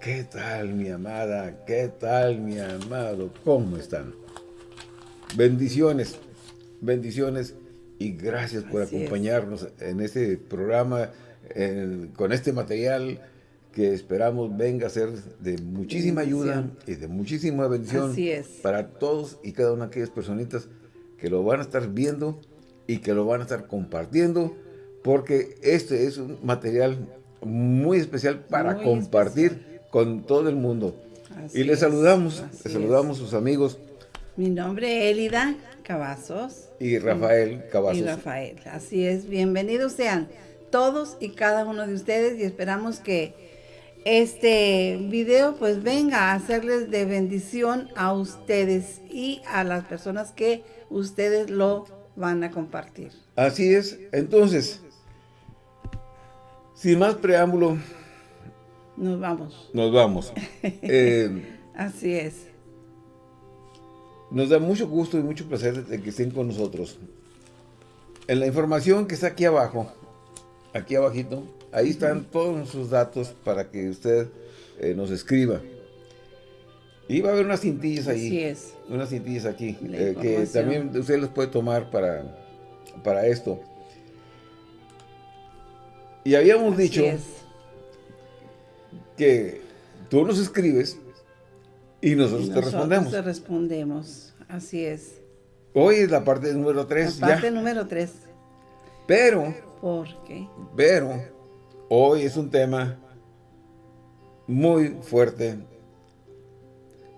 ¿Qué tal mi amada? ¿Qué tal mi amado? ¿Cómo están? Bendiciones, bendiciones y gracias por acompañarnos en este programa, con este material que esperamos venga a ser de muchísima ayuda y de muchísima bendición para todos y cada una de aquellas personitas que lo van a estar viendo y que lo van a estar compartiendo porque este es un material muy especial para compartir con todo el mundo. y les saludamos, les saludamos a sus amigos. Mi nombre es Elida Cavazos. Y Rafael Cavazos. Y Rafael, así es. Bienvenidos sean todos y cada uno de ustedes y esperamos que este video pues venga a hacerles de bendición a ustedes y a las personas que ustedes lo van a compartir. Así es. Entonces, sin más preámbulo. Nos vamos. Nos vamos. Eh, Así es. Nos da mucho gusto y mucho placer de que estén con nosotros. En la información que está aquí abajo, aquí abajito, ahí están todos sus datos para que usted eh, nos escriba. Y va a haber unas cintillas ahí. Así es. Unas cintillas aquí, eh, que también usted las puede tomar para, para esto. Y habíamos dicho que tú nos escribes y nosotros, te respondemos. te respondemos, así es. Hoy es la parte número 3. La parte número 3. Pero. ¿Por qué? Pero, hoy es un tema muy fuerte.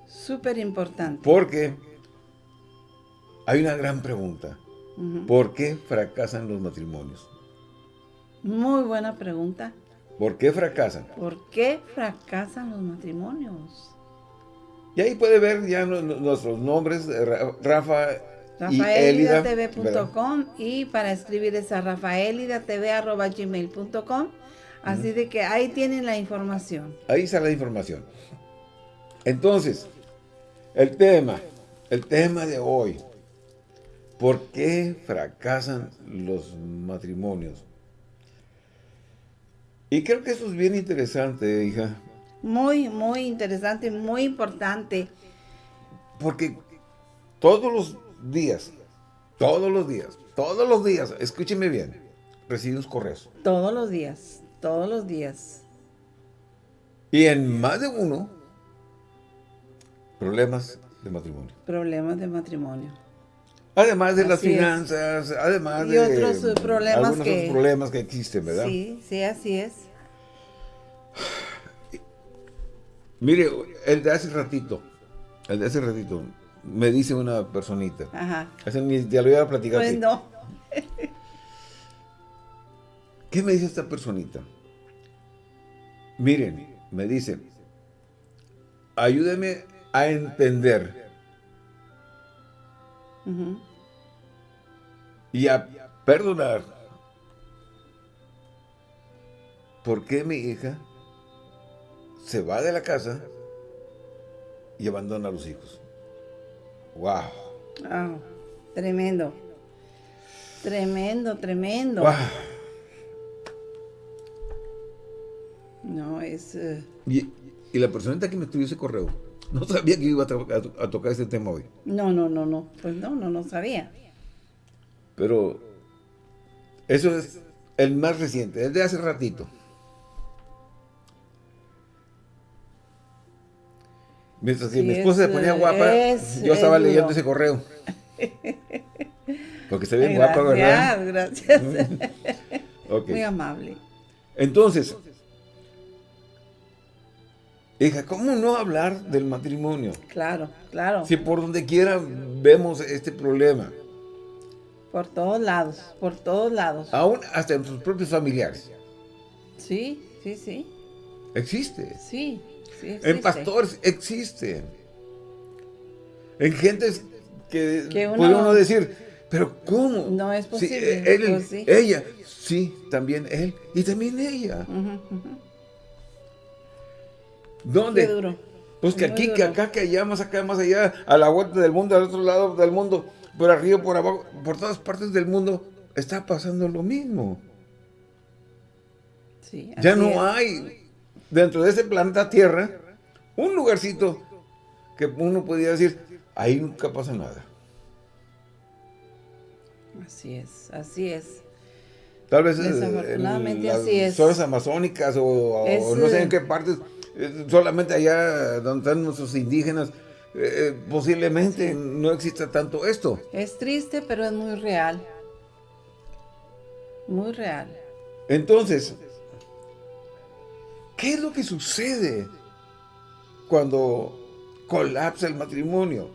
Súper importante. Porque hay una gran pregunta. ¿Por qué fracasan los matrimonios? Muy buena pregunta. ¿Por qué fracasan? ¿Por qué fracasan los matrimonios? Y ahí puede ver ya nuestros nombres, Rafa rafaelidatv.com y para escribir es a rafaelidatv.gmail.com así de que ahí tienen la información. Ahí está la información. Entonces, el tema, el tema de hoy, ¿por qué fracasan los matrimonios? Y creo que eso es bien interesante, hija. Muy, muy interesante, muy importante. Porque todos los días, todos los días, todos los días, escúcheme bien, recibimos correos. Todos los días, todos los días. Y en más de uno, problemas de matrimonio. Problemas de matrimonio. Además de las finanzas, además de otros eh, problemas algunos que, otros problemas que existen, ¿verdad? Sí, sí, así es. Mire, el de hace ratito, el de hace ratito, me dice una personita. Ajá. ya lo iba a platicar. Pues no. ¿Qué me dice esta personita? Miren, me dice, ayúdeme a entender y a perdonar. ¿Por qué mi hija se va de la casa y abandona a los hijos? ¡Wow! tremendo. Tremendo, tremendo. No, es... Eh, y, y, la personita que me escribió ese correo no sabía que iba a, tocar este tema hoy. No, no, no, no. Pues no, no, no sabía. Pero eso es el más reciente, es de hace ratito. Mientras que mi esposa se ponía guapa, yo estaba leyendo ese correo. Porque se ve guapa, ¿verdad? Gracias, gracias. Muy amable. Entonces, Hija, ¿cómo no hablar del matrimonio? Claro, claro. Si por donde quiera vemos este problema. Por todos lados, por todos lados. Aún hasta en sus propios familiares. Sí, sí, sí. Existe. Sí, sí existe. En pastores existe. En gentes que, puede uno decir, pero ¿cómo? No es posible. él, pues Ella, sí, también él y también ella. ¿Dónde? Qué duro. Pues que aquí, que acá, que allá, más acá, más allá, a la vuelta del mundo, al otro lado del mundo, por arriba, por abajo, por todas partes del mundo, está pasando lo mismo. Sí, ya no hay dentro de ese planeta Tierra, un lugarcito que uno podría decir, ahí nunca pasa nada. Así es, así es. Tal vez Desafortunadamente en así es. zonas amazónicas o, no sé en qué partes, eh, solamente allá donde están nuestros indígenas, eh, eh, posiblemente no exista tanto esto. Es triste, pero es muy real. Muy real. Entonces, ¿qué es lo que sucede cuando colapsa el matrimonio?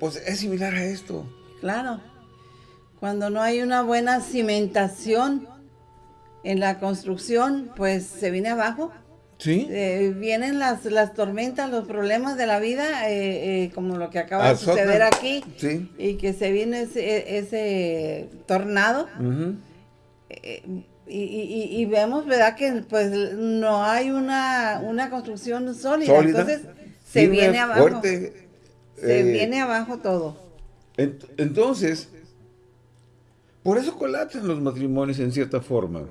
Pues es similar a esto. Claro. Cuando no hay una buena cimentación en la construcción, pues se viene abajo. Sí. Eh, vienen las, las tormentas, los problemas de la vida, eh, eh, como lo que acaba de suceder aquí. Sí. Y que se viene ese, ese tornado. y, vemos, ¿verdad? Que pues no hay una, una construcción sólida. Entonces se viene abajo. se viene abajo todo. entonces, por eso colapsan los matrimonios en cierta forma.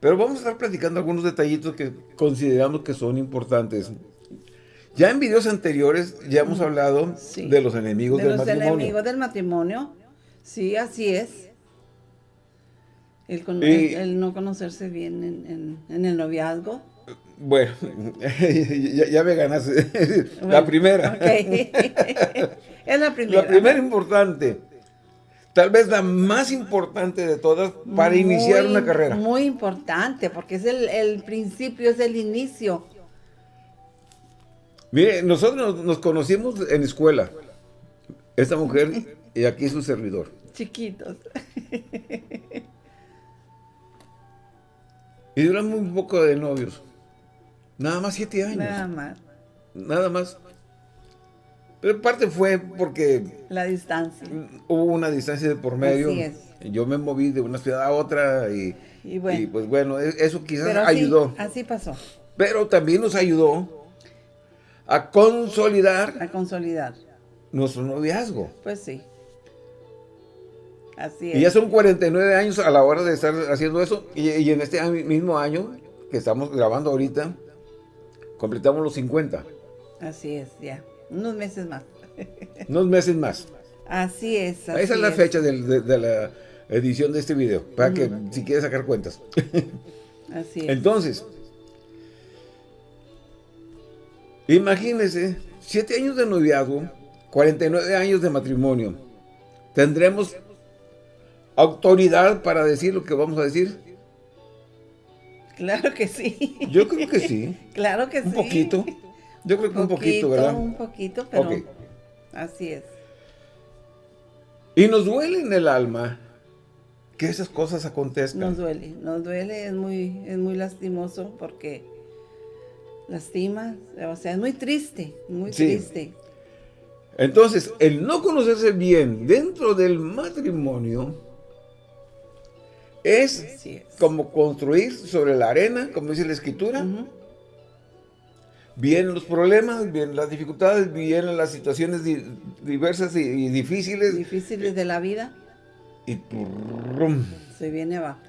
Pero vamos a estar platicando algunos detallitos que consideramos que son importantes. Ya en videos anteriores ya hemos hablado de los enemigos del matrimonio. De los enemigos del matrimonio. Sí, así es. El, no conocerse bien en, el noviazgo. Bueno, ya, me ganaste. la primera. es la primera. La primera importante tal vez la más importante de todas para iniciar una carrera. Muy importante, porque es el, principio, es el inicio. Mire, nosotros nos, conocimos en escuela, esta mujer y aquí su servidor. Chiquitos. Y duramos un poco de novios. Nada más siete años. Nada más. Nada más. Pero parte fue porque... La distancia. Hubo una distancia de por medio. Así es. Yo me moví de una ciudad a otra y, y, pues bueno, e, eso quizás ayudó. Así pasó. Pero también nos ayudó a consolidar... A consolidar. Nuestro noviazgo. Pues sí. Así es. Y ya son 49 años a la hora de estar haciendo eso. Y, y en este mismo año que estamos grabando ahorita, completamos los 50. Así es, ya. Unos meses más. Unos meses más. Así es. Esa es la fecha de, la edición de este video, para que si quieres sacar cuentas. Así es. Entonces, imagínense, siete años de noviazgo, 49 años de matrimonio. ¿Tendremos autoridad para decir lo que vamos a decir? Claro que sí. Yo creo que sí. claro que sí. Un poquito. Yo creo que un poquito, ¿verdad? Un poquito, pero así es. Y nos duele en el alma que esas cosas acontezcan. Nos duele, nos duele, es muy, es muy lastimoso porque lastima, o sea, es muy triste, muy triste. Entonces, el no conocerse bien dentro del matrimonio es, como construir sobre la arena, como dice la escritura, vienen los problemas, vienen las dificultades, vienen las situaciones diversas y, difíciles. Difíciles de la vida. Y se viene abajo.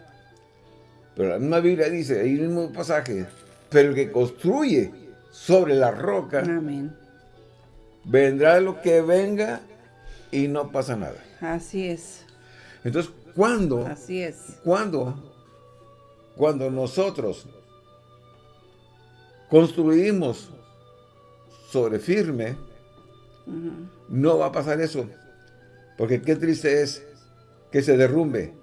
Pero la misma Biblia dice, ahí mismo pasaje, pero el que construye sobre la roca, Amén. vendrá lo que venga y no pasa nada. Así es. Entonces, ¿cuándo? Así es. ¿Cuándo? Cuando nosotros construimos sobre firme, no va a pasar eso. Porque qué triste es que se derrumbe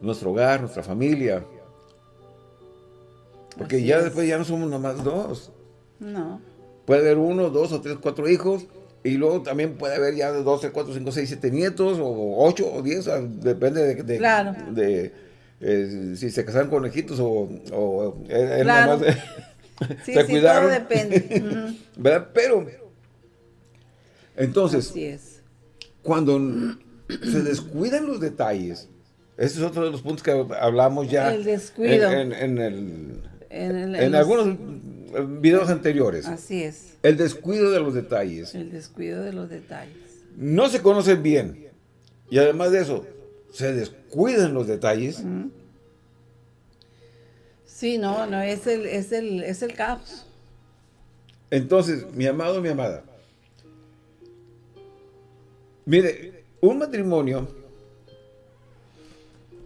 nuestro hogar, nuestra familia. Porque ya después ya no somos nomás dos. No. Puede haber uno, dos o tres, cuatro hijos. Y luego también puede haber ya 12, 4, 5, 6, 7 nietos, o 8 o 10, depende de, de, claro. de eh, si se casaron conejitos o, o claro. sí, se sí, Todo depende. ¿Verdad? Pero, entonces, cuando se descuidan los detalles, ese es otro de los puntos que hablamos ya el descuido. En, en, el, en, algunos videos anteriores. Así es. El descuido de los detalles. El descuido de los detalles. No se conocen bien. Y además de eso, se descuidan los detalles, Sí, no, no, es el, es el, es el caos. Entonces, mi amado, mi amada, mire, un matrimonio,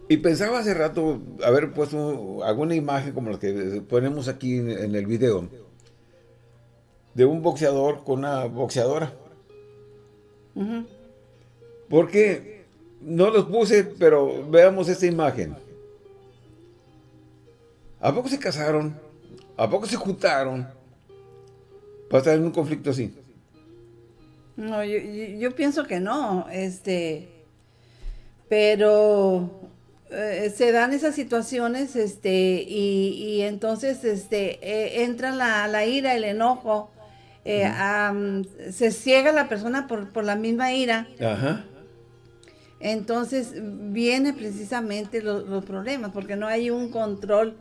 y pensaba hace rato haber puesto alguna imagen como la que ponemos aquí en el video, de un boxeador con una boxeadora. Porque no los puse, pero veamos esta imagen. ¿A poco se casaron? ¿A poco se juntaron? Para estar en un conflicto así. No, yo, pienso que no, este, pero eh, se dan esas situaciones, este, y, entonces, este, eh, entra la, la, ira, el enojo, eh, se ciega la persona por, por la misma ira. Ajá. Entonces viene precisamente los problemas, porque no hay un control,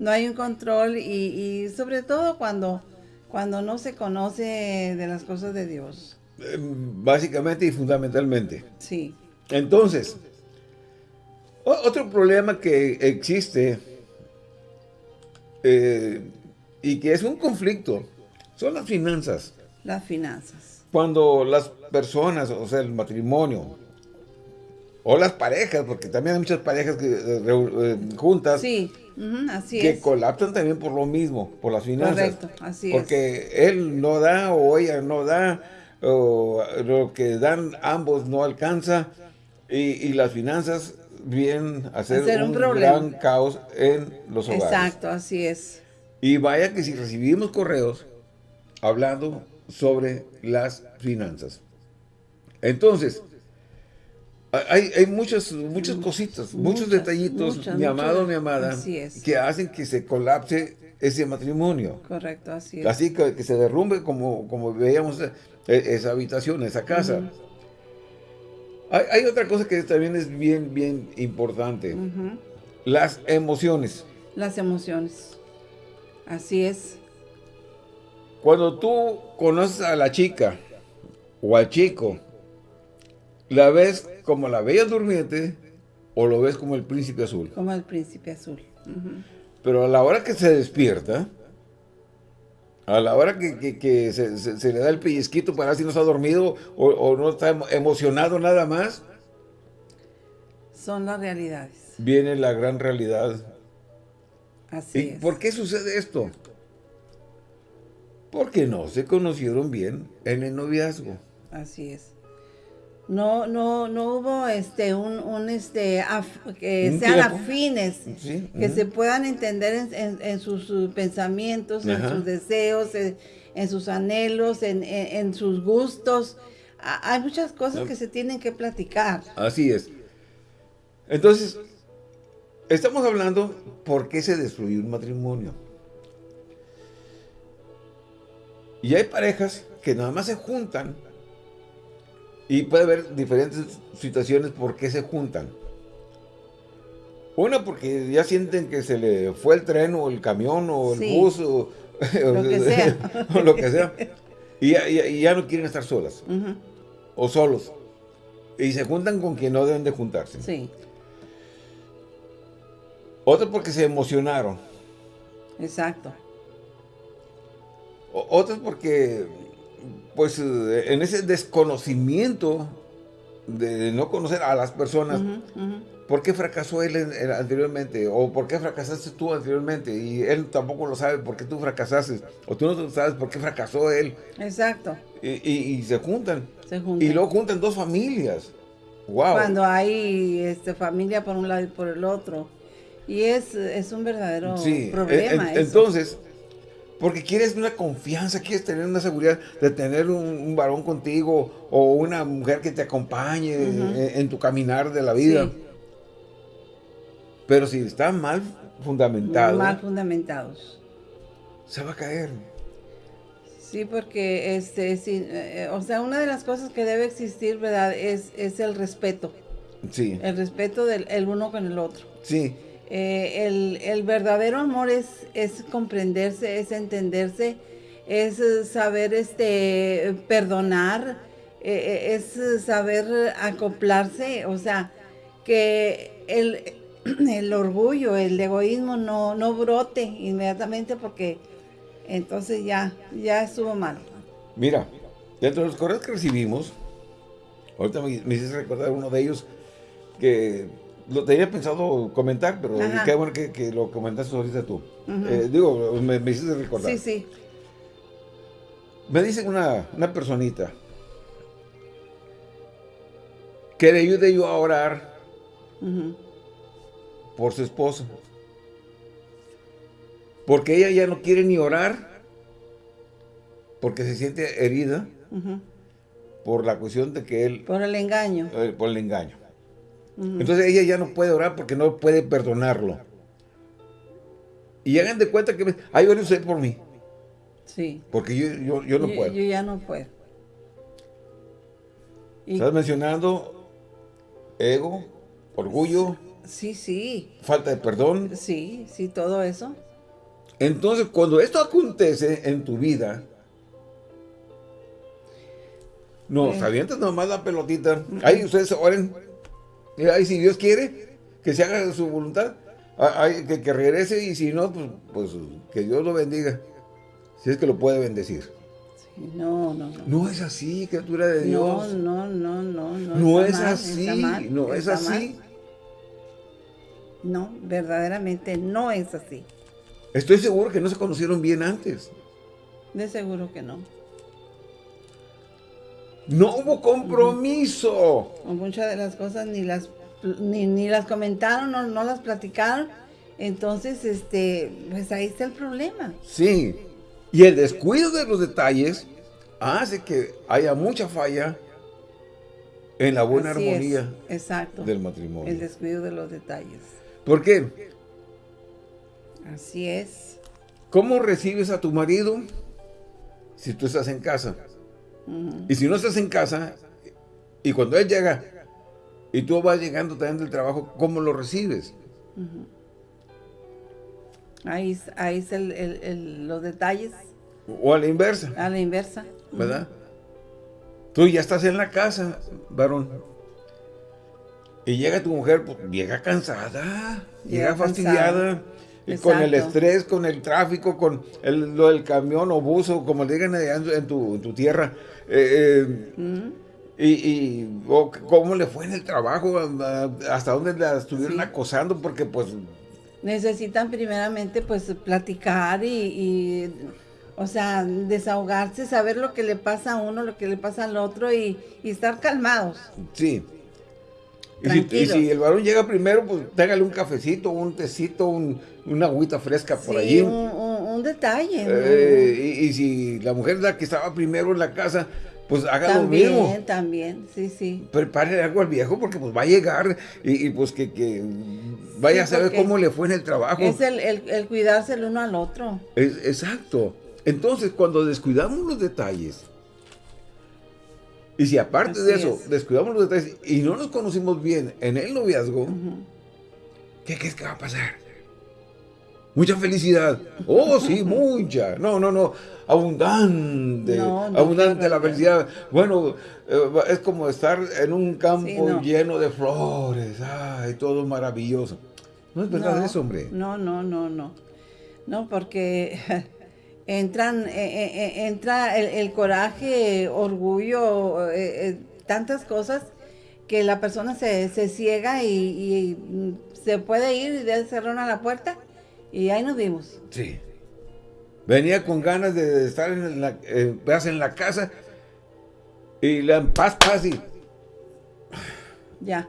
no hay un control y, sobre todo cuando, cuando no se conoce de las cosas de Dios. Eh, básicamente y fundamentalmente. Sí. Entonces, otro problema que existe eh, y que es un conflicto son las finanzas. Las finanzas. Cuando las personas, o sea, el matrimonio, o las parejas, porque también hay muchas parejas que, eh, eh, juntas. Sí, así que colapsan también por lo mismo, por las finanzas. Correcto, así porque él no da o ella no da, o lo que dan ambos no alcanza, y, las finanzas vienen a ser, un, gran caos en los hogares. Exacto, así es. Y vaya que si recibimos correos hablando sobre las finanzas. Entonces, hay, hay muchas, muchas cositas, muchos detallitos, mi amado, mi amada, que hacen que se colapse ese matrimonio. Correcto, así es. Así que, se derrumbe como, como veíamos e, esa habitación, esa casa. hay, otra cosa que también es bien, bien importante. Las emociones. Las emociones. Así es. Cuando tú conoces a la chica o al chico, la ves como la bella durmiente o lo ves como el príncipe azul. Como el príncipe azul. Pero a la hora que se despierta, a la hora que, se, le da el pellizquito para ver si no está dormido o, no está emocionado nada más. Son las realidades. Viene la gran realidad. Así ¿Y por qué sucede esto? Porque no se conocieron bien en el noviazgo. Así es no no no hubo este un, este que sean afines que se puedan entender en, sus, pensamientos en sus deseos en, sus anhelos en, sus gustos. Hay muchas cosas que se tienen que platicar. Así es. Entonces estamos hablando por qué se destruyó un matrimonio. Y hay parejas que nada más se juntan y puede haber diferentes situaciones por qué se juntan. Una, porque ya sienten que se le fue el tren o el camión o el bus o lo, que sea. o lo que sea. Y ya, no quieren estar solas o solos. Y se juntan con quien no deben de juntarse. Sí. Otra porque se emocionaron. Exacto. Otras porque pues eh, en ese desconocimiento de no conocer a las personas, ¿por qué fracasó él anteriormente? ¿O por qué fracasaste tú anteriormente? Y él tampoco lo sabe por qué tú fracasaste. O tú no sabes por qué fracasó él. Exacto. Y, se, juntan. Y luego juntan dos familias. Wow. Cuando hay este, familia por un lado y por el otro. Y es, es un verdadero problema. entonces, porque quieres una confianza, quieres tener una seguridad de tener un, varón contigo o una mujer que te acompañe en, tu caminar de la vida. Pero si están mal fundamentados. Mal fundamentados. Se va a caer. Sí, porque este, eh, o sea, una de las cosas que debe existir, ¿verdad? Es, es el respeto. Sí. El respeto del el uno con el otro. Sí. Eh, el, verdadero amor es, es comprenderse, es entenderse, es saber este perdonar, eh, es saber acoplarse, o sea, que el, el orgullo, el egoísmo no, no brote inmediatamente porque entonces ya, ya estuvo mal. Mira, dentro de los correos que recibimos, ahorita me, hiciste recordar uno de ellos que lo tenía pensado comentar, pero qué bueno que, lo comentaste ahorita tú. Eh, digo, me, me, hiciste recordar. Sí, sí. Me dice una, una personita que le ayude yo a orar por su esposo. Porque ella ya no quiere ni orar porque se siente herida por la cuestión de que él... Por el engaño. Eh, por el engaño. Entonces ella ya no puede orar porque no puede perdonarlo. Y hagan de cuenta que... Ay, a usted por mí. Sí. Porque yo, yo, no puedo. Yo ya no puedo. Estás mencionando ego, orgullo. Sí, sí. Falta de perdón. Sí, sí, todo eso. Entonces, cuando esto acontece en tu vida, no, eh. avientas nomás la pelotita. Ahí ustedes oren. Y si Dios quiere que se haga su voluntad, que, que regrese y si no, pues, pues que Dios lo bendiga. Si es que lo puede bendecir. no, no, no. No es así, criatura de Dios. No, no, no, no. No, no es así, no es así. No, verdaderamente no es así. Estoy seguro que no se conocieron bien antes. De seguro que no. No hubo compromiso. Muchas de las cosas ni las ni, las comentaron, no, no las platicaron. Entonces, este, pues ahí está el problema. Sí. Y el descuido de los detalles hace que haya mucha falla en la buena armonía exacto, del matrimonio. El descuido de los detalles. ¿Por qué? Así es. ¿Cómo recibes a tu marido si tú estás en casa? Y si no estás en casa, y cuando él llega, y tú vas llegando también del trabajo, ¿cómo lo recibes? Ahí, ahí es el, los detalles. O a la inversa. A la inversa. ¿Verdad? Tú ya estás en la casa, varón. Y llega tu mujer, pues, llega cansada, llega, fastidiada. Y con el estrés, con el tráfico, con el, lo del camión o buzo, como le digan en tu, tierra. Eh, eh, y, y cómo le fue en el trabajo, hasta dónde la estuvieron acosando, porque pues necesitan primeramente pues platicar y, o sea, desahogarse, saber lo que le pasa a uno, lo que le pasa al otro y, estar calmados. Sí. Y si, el varón llega primero, pues téngale un cafecito, un tecito, un, una agüita fresca por allí. Un, un, detalle. Eh, y, si la mujer la que estaba primero en la casa, pues haga lo mismo. También, también, sí, sí. Prepare algo al viejo porque pues va a llegar y, pues que, vaya a saber cómo le fue en el trabajo. Es el, cuidarse el uno al otro. exacto. Entonces, cuando descuidamos los detalles, y si aparte de eso, descuidamos los detalles y no nos conocimos bien en el noviazgo, ¿qué crees que va a pasar? Mucha felicidad. Oh, sí, mucha. No, no, no. Abundante. abundante la felicidad. Bueno, eh, es como estar en un campo lleno de flores. Ay, todo maravilloso. No es verdad eso, hombre. No, no, no, no. No, porque entran, eh, eh, entra el, coraje, orgullo, tantas cosas que la persona se, ciega y, se puede ir y de cerrar a la puerta y ahí nos vimos. Sí. Venía con ganas de estar en la, eh, en la casa y la en paz, paz y... Ya.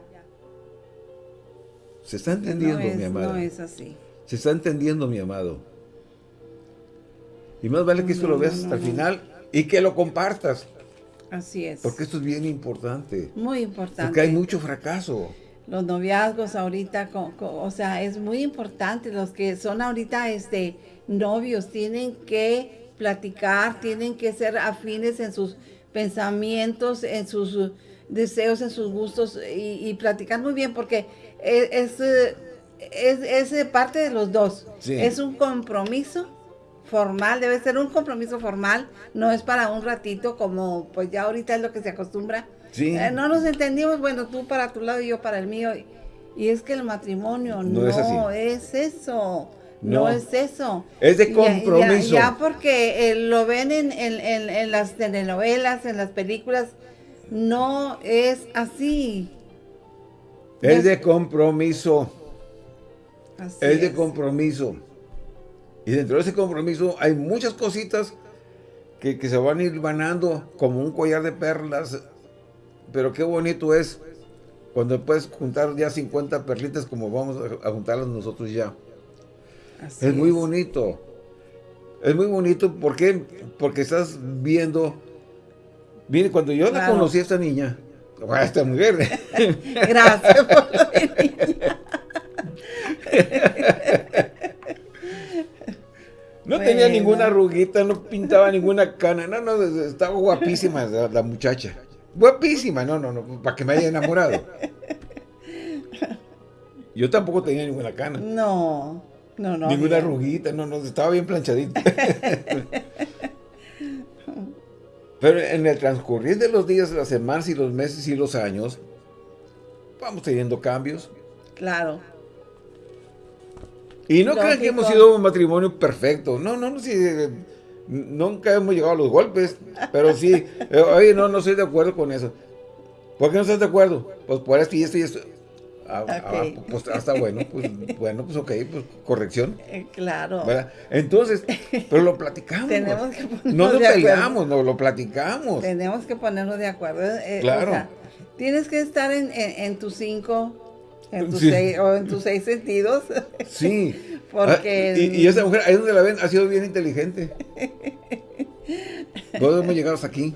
Se está entendiendo, mi amado. No es así. Se está entendiendo, mi amado. Y más vale que esto lo veas hasta el final y que lo compartas. Así es. Porque esto es bien importante. Muy importante. Porque hay mucho fracaso los noviazgos ahorita, o sea, es muy importante. Los que son ahorita este, novios tienen que platicar, tienen que ser afines en sus pensamientos, en sus deseos, en sus gustos y, platicar muy bien porque es, es, es, parte de los dos. Es un compromiso formal, debe ser un compromiso formal, no es para un ratito como pues ya ahorita es lo que se acostumbra. Eh, no nos entendimos, bueno, tú para tu lado y yo para el mío. Y es que el matrimonio no, es, eso. No. es eso. Es de compromiso. Ya, porque eh, lo ven en, en, las telenovelas, en las películas, no es así. Es de compromiso. es de compromiso. Y dentro de ese compromiso hay muchas cositas que, que se van a ir ganando como un collar de perlas. Pero qué bonito es cuando puedes juntar ya 50 perlitas como vamos a, juntarlas nosotros ya. es muy bonito. Es muy bonito, ¿por qué? Porque estás viendo... Mire, cuando yo la conocí a esta niña, a esta mujer. Gracias por la niña. No tenía ninguna arruguita, no pintaba ninguna cana, no, no, estaba guapísima la muchacha. Guapísima, no, no, no, para que me haya enamorado. Yo tampoco tenía ninguna cana. No, no, no. Ninguna arruguita, no, no, estaba bien planchadita. Pero en el transcurrir de los días, las semanas y los meses y los años, vamos teniendo cambios. Claro. Y no crean que hemos sido un matrimonio perfecto. No, no, no, sí, nunca hemos llegado a los golpes, pero sí, eh, oye, no, no estoy de acuerdo con eso. ¿Por qué no estás de acuerdo? Pues por esto y esto y esto. Ah, ah pues hasta bueno, pues bueno, pues ok, pues corrección. Eh, claro. Entonces, pero lo platicamos. Tenemos que no nos peleamos, no lo platicamos. Tenemos que ponernos de acuerdo. Eh, claro. tienes que estar en, en, tus cinco, en tus seis, o en tus seis sentidos. Sí. Porque... Ah, y, esa mujer, ahí donde la ven, ha sido bien inteligente. Todos hemos llegado hasta aquí.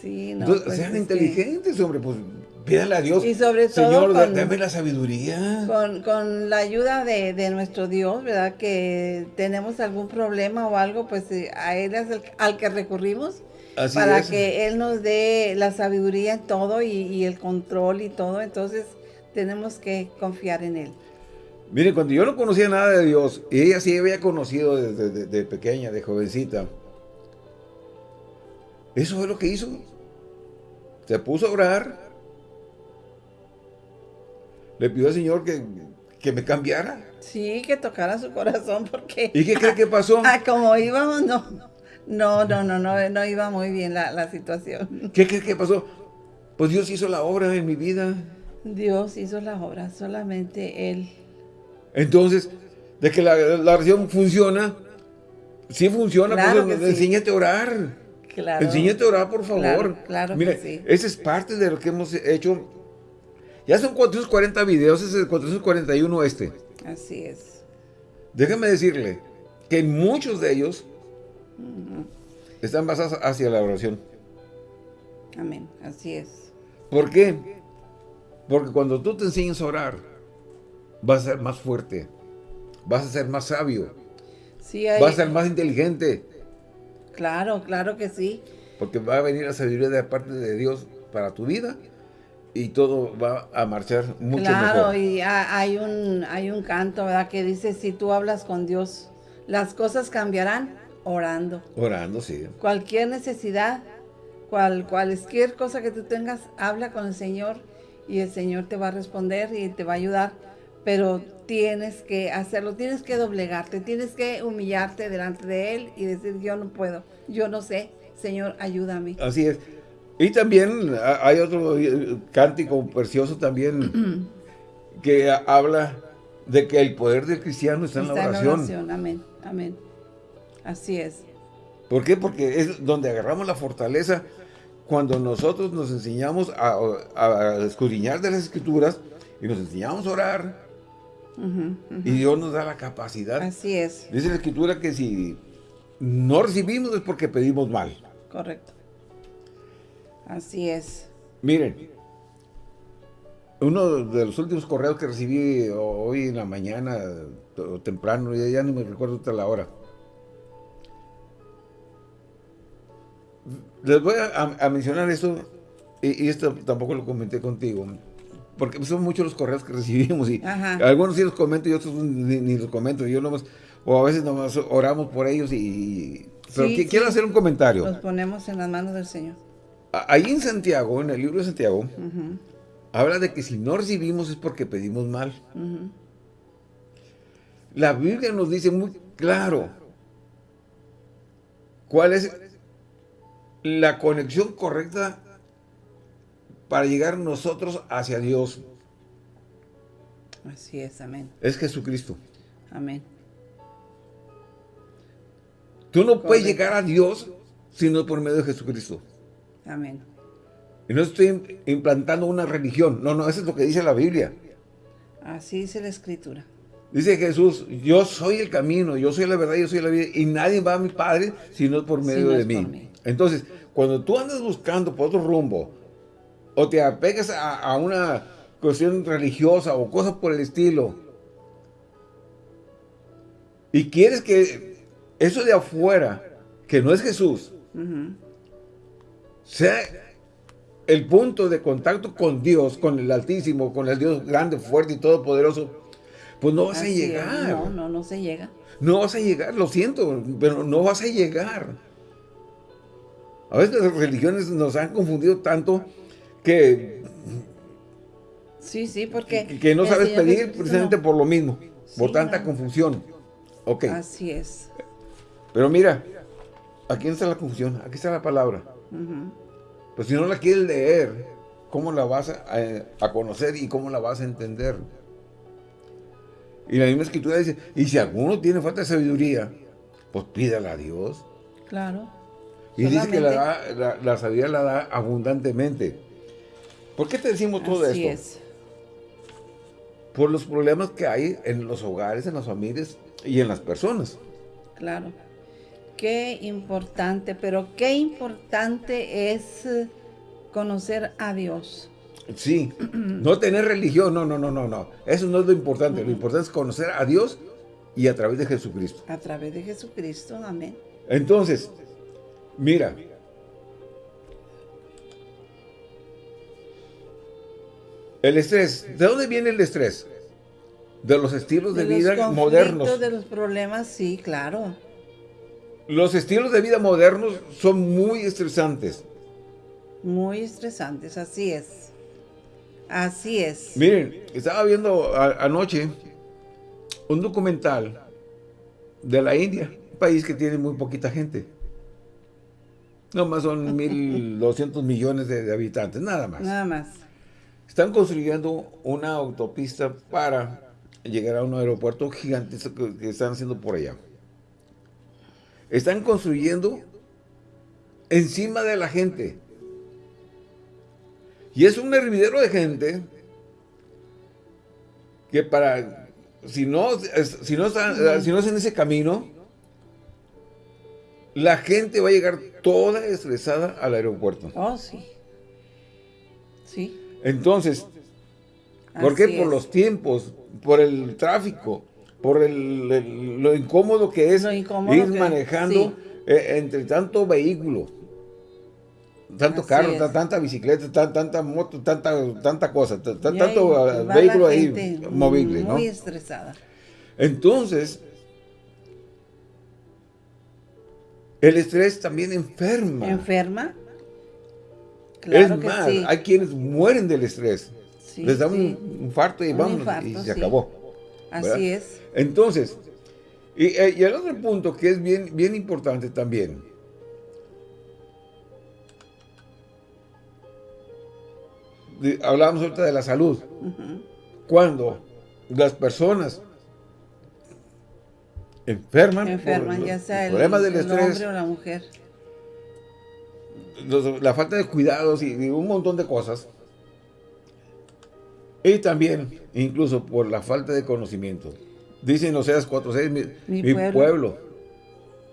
Sí, no. Entonces, pues sean inteligentes, hombre, pues pídanle a Dios. Y sobre todo. Señor, dame la sabiduría. Con, con la ayuda de, de, nuestro Dios, ¿verdad? Que tenemos algún problema o algo, pues eh, a Él es el, al que recurrimos. Así para que Él nos dé la sabiduría en todo y, y el control y todo. Entonces, tenemos que confiar en Él. Mire, cuando yo no conocía nada de Dios, y ella sí había conocido desde de, pequeña, de jovencita, eso fue lo que hizo. Se puso a orar. Le pidió al Señor que, me cambiara. Sí, que tocara su corazón porque... ¿Y qué cree que pasó? Ah, como íbamos, no. No, no, no, no, no iba muy bien la, la situación. ¿Qué cree que pasó? Pues Dios hizo la obra en mi vida. Dios hizo la obra, solamente Él entonces, de que la, la oración funciona, sí funciona, pues enséñate a orar. Claro. Enséñate a orar, por favor. Claro, Mire, sí. esa es parte de lo que hemos hecho. Ya son 440 videos, es el 441 este. Así es. Déjame decirle que muchos de ellos están basados hacia la oración. Amén, así es. ¿Por qué? Porque cuando tú te enseñas a orar, vas a ser más fuerte, vas a ser más sabio, sí, vas a ser más inteligente. Claro, claro que sí. Porque va a venir la sabiduría de parte de Dios para tu vida y todo va a marchar mucho mejor. Claro, y hay un, hay un canto, ¿verdad? Que dice, si tú hablas con Dios, las cosas cambiarán orando. Orando, sí. Cualquier necesidad, cual, cualquier cosa que tú tengas, habla con el Señor y el Señor te va a responder y te va a ayudar pero tienes que hacerlo, tienes que doblegarte, tienes que humillarte delante de Él y decir, yo no puedo, yo no sé, Señor, ayúdame. Así es. Y también hay otro eh, cántico precioso también que habla de que el poder del cristiano está, en la oración. En la oración. Amén, amén. Así es. ¿Por qué? Porque es donde agarramos la fortaleza cuando nosotros nos enseñamos a, a escudriñar de las escrituras y nos enseñamos a orar y Dios nos da la capacidad. Así es. Dice la Escritura que si no recibimos es porque pedimos mal. Correcto. Así es. Miren, uno de los últimos correos que recibí hoy en la mañana, o temprano, ya, ya no me recuerdo hasta la hora. Les voy a, mencionar esto, y, y, esto tampoco lo comenté contigo porque son muchos los correos que recibimos y algunos sí los comento y otros ni, los comento. Yo nomás, o a veces nomás oramos por ellos y... Pero quiero hacer un comentario. Los ponemos en las manos del Señor. Ahí en Santiago, en el libro de Santiago, habla de que si no recibimos es porque pedimos mal. La Biblia nos dice muy claro cuál es la conexión correcta para llegar nosotros hacia Dios. Así es, amén. Es Jesucristo. Amén. Tú no puedes llegar a Dios sino por medio de Jesucristo. Amén. Y no estoy implantando una religión. No, no, eso es lo que dice la Biblia. Así dice la Escritura. Dice Jesús, yo soy el camino, yo soy la verdad, yo soy la vida, y nadie va a mi Padre sino por medio de mí. Entonces, cuando tú andas buscando por otro rumbo, o te apegas a, una cuestión religiosa o cosas por el estilo, y quieres que eso de afuera, que no es Jesús, sea el punto de contacto con Dios, con el Altísimo, con el Dios grande, fuerte y todopoderoso, pues no vas a llegar. No, no, no se llega. No vas a llegar, lo siento, pero no vas a llegar. A veces las religiones nos han confundido tanto que... Sí, sí, porque... Que, no sabes pedir precisamente por lo mismo, por tanta confusión. Ok. Así es. Pero mira, aquí está la confusión, aquí está la palabra. Pues si no la quieres leer, ¿cómo la vas a conocer y cómo la vas a entender? Y la misma escritura dice, y si alguno tiene falta de sabiduría, pues pídala a Dios. Claro. Y dice que la, la, sabiduría la da abundantemente. ¿Por qué te decimos todo Así esto? Es. Por los problemas que hay en los hogares, en las familias y en las personas. Claro. Qué importante, pero qué importante es conocer a Dios. Sí, no tener religión, no, no, no, no, no. Eso no es lo importante. Lo importante es conocer a Dios y a través de Jesucristo. A través de Jesucristo, amén. Entonces, mira. El estrés, ¿de dónde viene el estrés? De los estilos de, vida modernos. De los problemas, sí, claro. Los estilos de vida modernos son muy estresantes. Muy estresantes, así es. Así es. Miren, estaba viendo anoche un documental de la India, un país que tiene muy poquita gente. No más son 1.200 millones de, habitantes, nada más. Nada más. Están construyendo una autopista para llegar a un aeropuerto gigantesco que están haciendo por allá. Están construyendo encima de la gente. Y es un hervidero de gente que para, si no, si no, si no es en ese camino, la gente va a llegar toda estresada al aeropuerto. Oh, sí. Sí. Entonces, ¿por qué? Por los tiempos, por el tráfico, por el, lo incómodo que es ir manejando eh, entre tanto vehículo tanto carro, tanta bicicleta, tanta moto, tanta, tanta cosa, tanto vehículo ahí movible, Muy estresada. Entonces, el estrés también enferma. ¿Enferma? Claro es más, hay quienes mueren del estrés. Les da un infarto y vamos, y se acabó. Así es. Entonces, y, eh, y, el otro punto que es bien, bien importante también, hablábamos ahorita de la salud. Cuando las personas enferman, enferman ya sea el, del estrés, hombre o la mujer. la falta de cuidados y, un montón de cosas. Y también, incluso por la falta de conocimiento. Dicen Oseas 4.6, mi, mi, pueblo.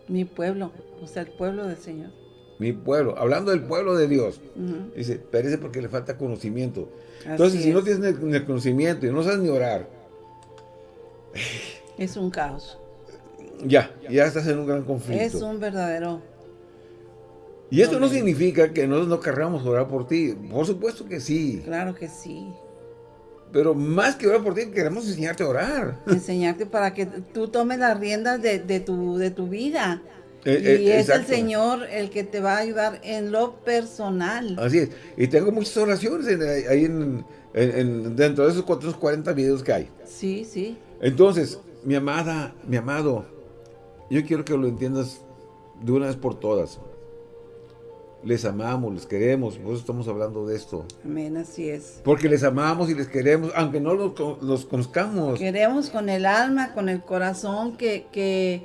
Mi pueblo, o sea, el pueblo del Señor mi pueblo, hablando del pueblo de Dios, dice, perece porque le falta conocimiento. Entonces, si no tienes el, conocimiento y no sabes ni orar, es un caos. Ya, ya estás en un gran conflicto. Es un verdadero... Y esto no significa que nosotros no querramos orar por ti. Por supuesto que sí. Claro que sí. Pero más que orar por ti, queremos enseñarte a orar. Enseñarte para que tú tomes las riendas de, tu, de tu vida Eh, y es el Señor el que te va a ayudar en lo personal. Así es. Y tengo muchas oraciones ahí en, dentro de esos 440 videos que hay. Sí, sí. Entonces, mi amada, mi amado, yo quiero que lo entiendas de una vez por todas. Les amamos, les queremos, por eso estamos hablando de esto. Amén, así es. Porque les amamos y les queremos, aunque no los, conozcamos. Queremos con el alma, con el corazón, que, que,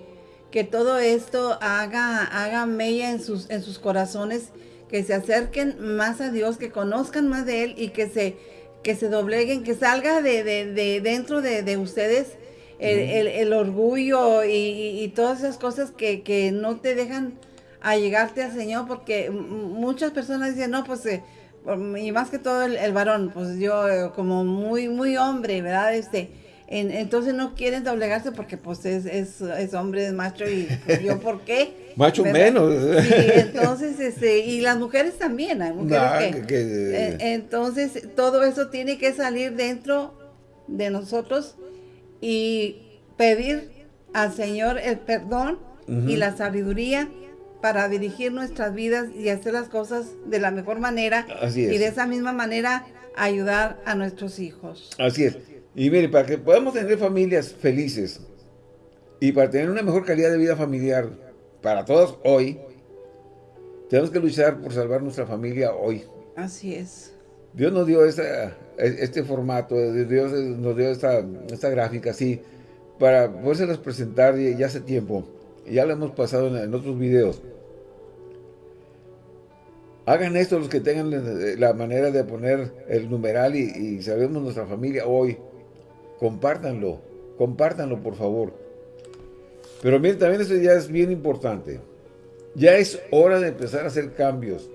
que todo esto haga, haga mella en sus, en sus corazones, que se acerquen más a Dios, que conozcan más de Él y que se, que se dobleguen, que salga de, de, dentro de, ustedes el, orgullo y, todas esas cosas que, que no te dejan a llegarte al Señor, porque muchas personas dicen, no, pues, eh, y más que todo el, varón, pues yo eh, como muy, muy hombre, ¿verdad? Este, entonces no quieren doblegarse porque pues es, es, hombre, es macho y pues, yo por qué. macho menos. Sí, entonces, este, y las mujeres también, hay mujeres que, eh, entonces todo eso tiene que salir dentro de nosotros y pedir al Señor el perdón y la sabiduría para dirigir nuestras vidas y hacer las cosas de la mejor manera. Y de esa misma manera ayudar a nuestros hijos. Así es. Y mire, para que podamos tener familias felices y para tener una mejor calidad de vida familiar para todos hoy, tenemos que luchar por salvar nuestra familia hoy. Así es. Dios nos dio este formato, Dios nos dio esta, gráfica así, para poderse presentar ya hace tiempo. Ya lo hemos pasado en, otros videos. Hagan esto los que tengan la manera de poner el numeral y, sabemos nuestra familia hoy. Compártanlo, compártanlo por favor. Pero miren, también esto ya es bien importante. Ya es hora de empezar a hacer cambios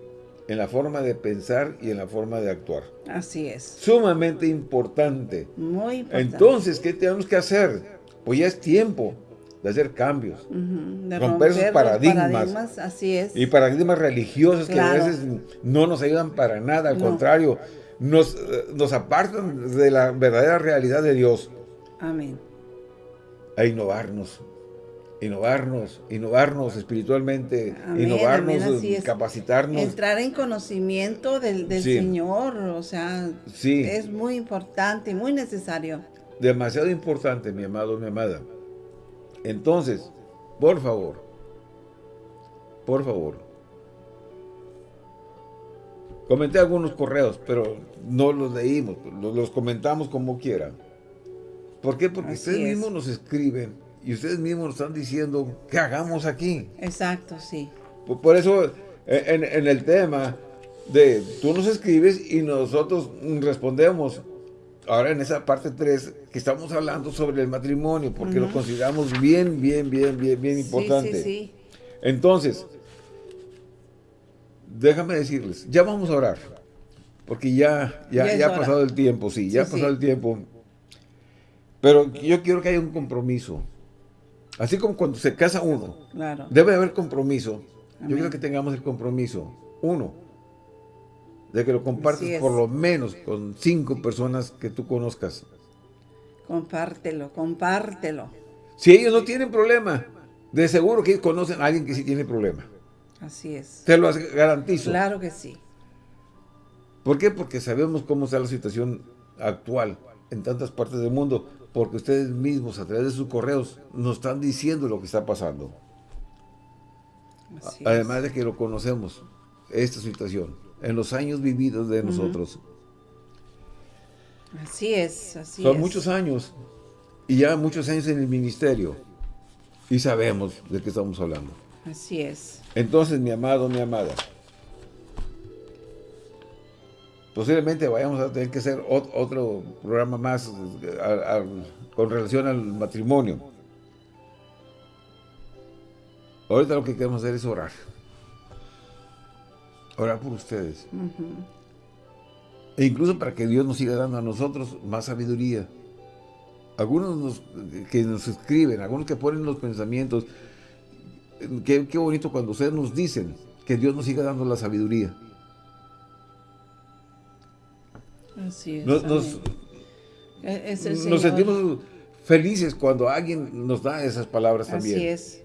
en la forma de pensar y en la forma de actuar. Así es. Sumamente importante. Muy importante. Entonces, ¿qué tenemos que hacer? Pues ya es tiempo de hacer cambios, de romper, esos paradigmas, así es. y paradigmas religiosos que a veces no nos ayudan para nada, al contrario, nos, nos apartan de la verdadera realidad de Dios. Amén. A innovarnos, innovarnos, innovarnos espiritualmente, innovarnos, capacitarnos. Entrar en conocimiento del, Señor, o sea, es muy importante y muy necesario. Demasiado importante, mi amado, mi amada. Entonces, por favor, por favor, comenté algunos correos, pero no los leímos, los, comentamos como quiera. ¿Por qué? Porque ustedes mismos nos escriben y ustedes mismos nos están diciendo qué hagamos aquí. Exacto, sí. Por, eso, e, en, en, el tema de tú nos escribes y nosotros respondemos ahora en esa parte 3 que estamos hablando sobre el matrimonio, porque lo consideramos bien, bien, bien, bien, bien importante. Sí, sí, Entonces, déjame decirles, ya vamos a orar, porque ya, ya, ya, ha pasado el tiempo, sí, ya ha pasado el tiempo. Pero yo quiero que haya un compromiso. Así como cuando se casa uno, debe haber compromiso. Yo quiero que tengamos el compromiso. Uno, de que lo compartas por lo menos con cinco personas que tú conozcas. Compártelo, compártelo. Si ellos no tienen problema, de seguro que ellos conocen a alguien que sí tiene problema. Así es. Te lo garantizo. Claro que sí. ¿Por qué? Porque sabemos cómo está la situación actual en tantas partes del mundo, porque ustedes mismos a través de sus correos nos están diciendo lo que está pasando. Además de que lo conocemos, esta situación en los años vividos de nosotros. Así es, así Son muchos años y ya muchos años en el ministerio y sabemos de qué estamos hablando. Así es. Entonces, mi amado, mi amada, posiblemente vayamos a tener que hacer otro programa más con relación al matrimonio. Ahorita lo que queremos hacer es orar orar por ustedes. E incluso para que Dios nos siga dando a nosotros más sabiduría. Algunos que nos escriben, algunos que ponen los pensamientos. Qué, bonito cuando ustedes nos dicen que Dios nos siga dando la sabiduría. Así es. Nos, e, nos sentimos felices cuando alguien nos da esas palabras también. Así es.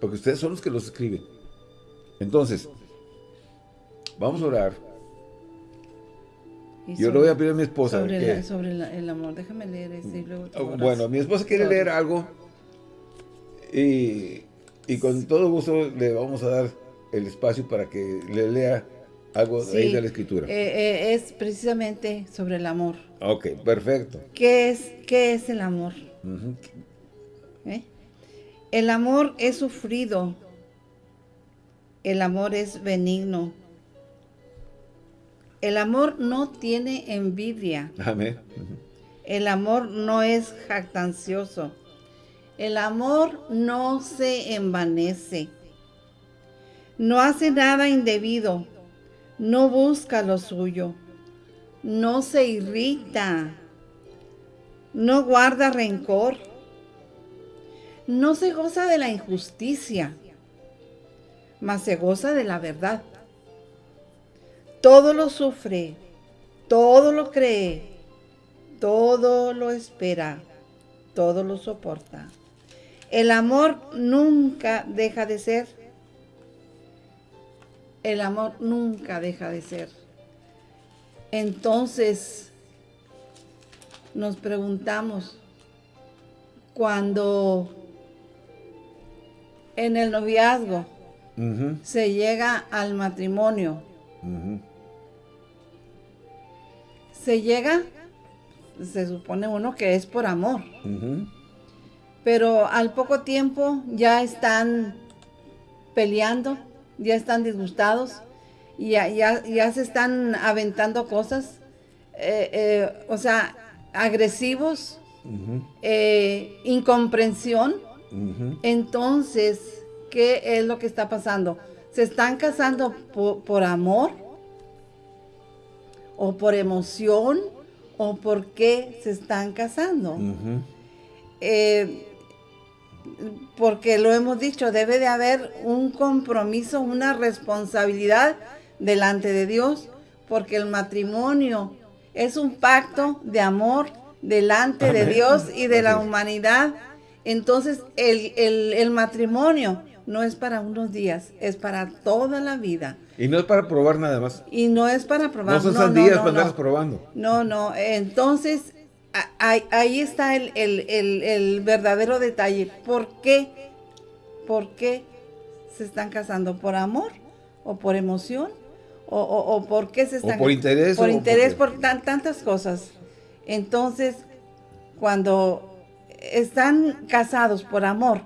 Porque ustedes son los que los escriben. Entonces, vamos a orar. Yo le voy a pedir a mi esposa. Sobre, sobre el amor, déjame leer ese oh, Bueno, mi esposa quiere leer algo y, y, con todo gusto le vamos a dar el espacio para que le lea algo de ahí de la escritura. Eh, eh, es precisamente sobre el amor. Ok, perfecto. ¿Qué es, qué es el amor? ¿Eh? El amor es sufrido. El amor es benigno. El amor no tiene envidia. Amén. El amor no es jactancioso. El amor no se envanece. No hace nada indebido. No busca lo suyo. No se irrita. No guarda rencor. No se goza de la injusticia, mas se goza de la verdad. Todo lo sufre, todo lo cree, todo lo espera, todo lo soporta. El amor nunca deja de ser. El amor nunca deja de ser. Entonces, nos preguntamos, cuando en el noviazgo se llega al matrimonio, se llega, se supone uno que es por amor. Pero al poco tiempo ya están peleando, ya están disgustados, y ya, ya, se están aventando cosas, eh, eh, o sea, agresivos, eh, incomprensión. Entonces, ¿qué es lo que está pasando? ¿Se están casando por amor? o por emoción o por qué se están casando. Eh, porque lo hemos dicho, debe de haber un compromiso, una responsabilidad delante de Dios, porque el matrimonio es un pacto de amor delante de Dios y de la humanidad. Entonces el, el matrimonio no es para unos días, es para toda la vida. Y no es para probar nada más. Y no es para probar. No son no, días para probando. No, no. Entonces, ahí, está el, verdadero detalle. ¿Por qué? ¿Por qué se están casando? ¿Por amor? ¿O por emoción? ¿O, por qué se están o por interés? Por interés, por tantas cosas. Entonces, cuando están casados por amor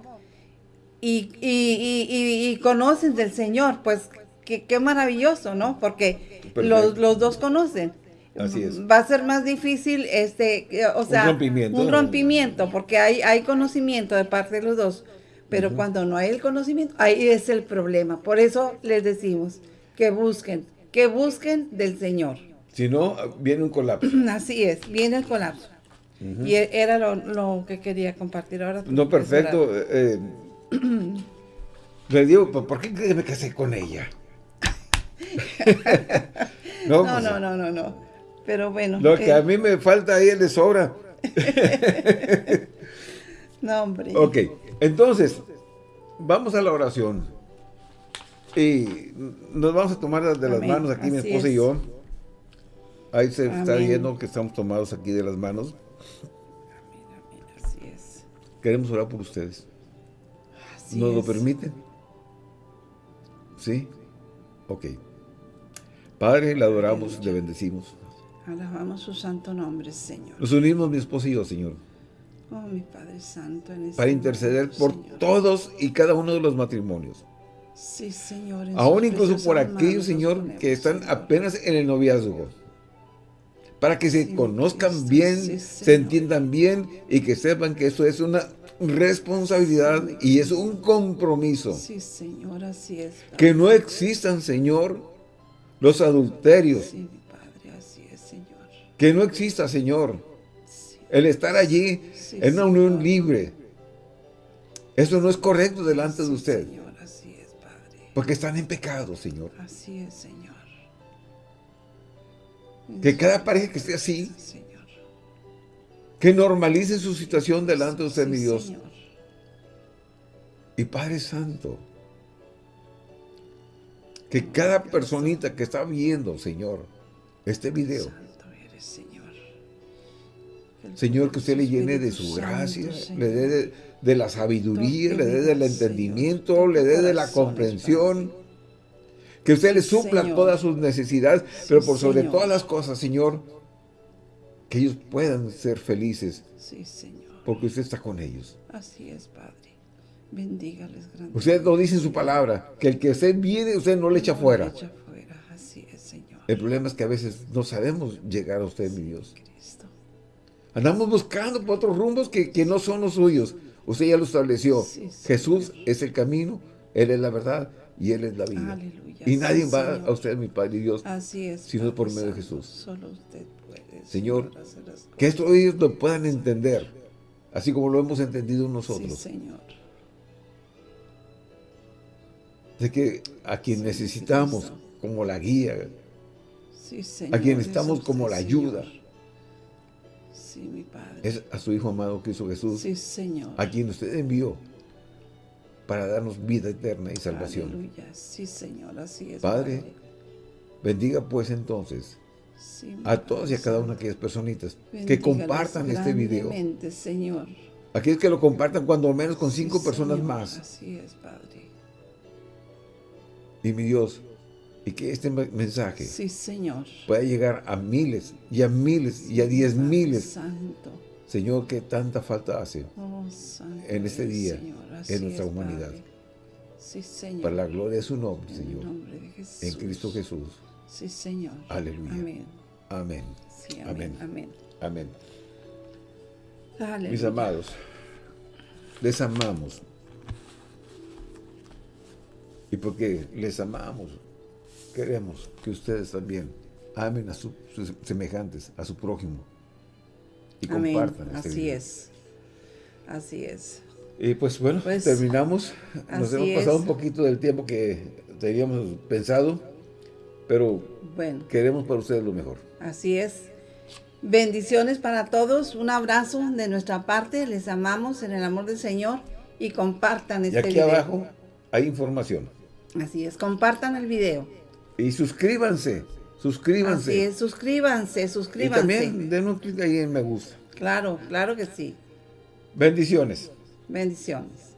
y, y conocen del Señor, pues qué, maravilloso, ¿no? Porque los, dos conocen. Así es. Va a ser más difícil, este, o sea, un rompimiento, un rompimiento porque hay, hay conocimiento de parte de los dos. Pero cuando no hay el conocimiento, ahí es el problema. Por eso les decimos que busquen, que busquen del Señor. Si no, viene un colapso. Así es, viene el colapso. Y e, era lo, que quería compartir ahora. No, perfecto. Eh, le digo, ¿por qué me casé con ella? no, pues, no, no, no, no, Pero bueno. Lo que a mí me falta ahí de sobra. no, hombre. Ok, entonces, vamos a la oración. Y nos vamos a tomar de las manos aquí, mi esposa y yo. Ahí se está viendo que estamos tomados aquí de las manos. Así es. Queremos orar por ustedes. ¿Nos lo permiten? ¿Sí? Ok. Padre, le adoramos, le bendecimos. Alabamos su santo nombre, Señor. Nos unimos mi esposo y yo, Señor. Oh, mi Padre Santo. En este para interceder por todos y cada uno de los matrimonios. Sí, Señor. Aún incluso por aquellos, Señor, que están apenas en el noviazgo. Para que se conozcan bien, se entiendan bien y que sepan que eso es una responsabilidad y es un compromiso. Sí, Señor, así es. Que no existan, Señor, los adulterios. Que no exista, Señor, el estar allí en una unión libre. Eso no es correcto delante de usted. Señor, así es, Padre. Porque están en pecado, Señor. Así es, Señor. Que cada pareja que esté así, Señor. que normalice su situación delante de usted, mi Dios. Señor. Y Padre Santo, que cada personita que está viendo, Señor, este video, Señor, que usted le llene de su gracia, le dé de, la sabiduría, le dé del entendimiento, le dé de la comprensión, que usted le supla todas sus necesidades, pero por sobre todas las cosas, Señor, que ellos puedan ser felices. Sí, Señor. Porque usted está con ellos. Así es, Padre. Bendígales grandemente. Usted lo dice en su palabra, que el que usted viene, usted no le echa fuera. echa fuera. Así es, Señor. El problema es que a veces no sabemos llegar a usted, mi Dios. Andamos buscando por otros rumbos que, que, no son los suyos. Usted ya lo estableció. Jesús es el camino, Él es la verdad y Él es la vida. Y nadie va a usted, mi Padre y Dios, Así es, sino por medio de Jesús. Solo usted puede. Señor, que esto ellos lo puedan entender, así como lo hemos entendido nosotros. Señor. De que a quien necesitamos como la guía, sí, Señor, a quien estamos como la ayuda, Sí, mi Padre. Es a su Hijo amado Cristo Jesús. Sí, Señor. A quien usted envió para darnos vida eterna y salvación. Aleluya. Sí, Señor, así es. Padre, bendiga pues entonces a todas y a cada una de aquellas personitas que compartan este video. Señor. Aquellos que lo compartan cuando al menos con cinco personas más. Así es, Padre. Y mi Dios, y que este mensaje sí, Señor. pueda llegar a miles y a miles y a diez miles. Santo. Señor, que tanta falta hace oh, en este día, en nuestra humanidad. Sí, Señor. Para la gloria de su nombre, en Señor. Nombre de Jesús. En Cristo Jesús. Sí, Señor. Aleluya. Amén. Amén. Sí, amén. Amén. Mis amados, les amamos. Y porque les amamos, queremos que ustedes también amen a sus semejantes, a su prójimo. Y compartan este Así es. Así es. Y pues bueno, Pues, terminamos. Nos hemos pasado es. un poquito del tiempo que teníamos pensado, pero Bueno, queremos para ustedes lo mejor. así es. Bendiciones para todos. Un abrazo de nuestra parte. Les amamos en el amor del Señor. Y compartan Y este aquí video. abajo hay información. Así es. Compartan el video. Y suscríbanse, suscríbanse. Así es. Suscríbanse, Y suscríbanse. también den un clic ahí en me gusta. Claro, claro que sí. Bendiciones. Bendiciones.